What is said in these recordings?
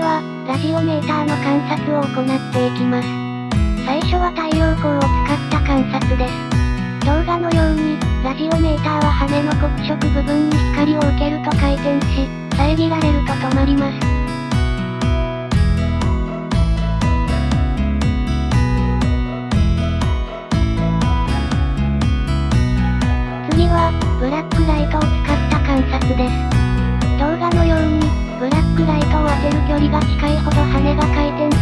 は、ラジオメーターの観察を行っていきます。最初は太陽光を使った観察です。動画のように、ラジオメーターは羽の黒色部分に光を受けると回転し、遮られると止まります。次は、ブラックライトを使った観察です。距離が近いほど羽が回転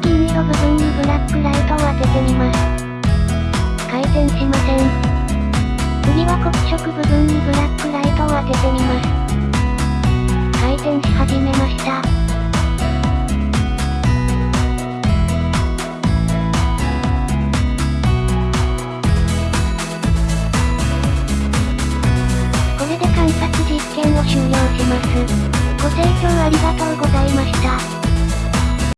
の銀色部分にブラックライトを当ててみます。回転しません。次は黒色部分にブラックライトを当ててみます。回転し始めました。これで観察実験を終了します。ご清聴ありがとうございました。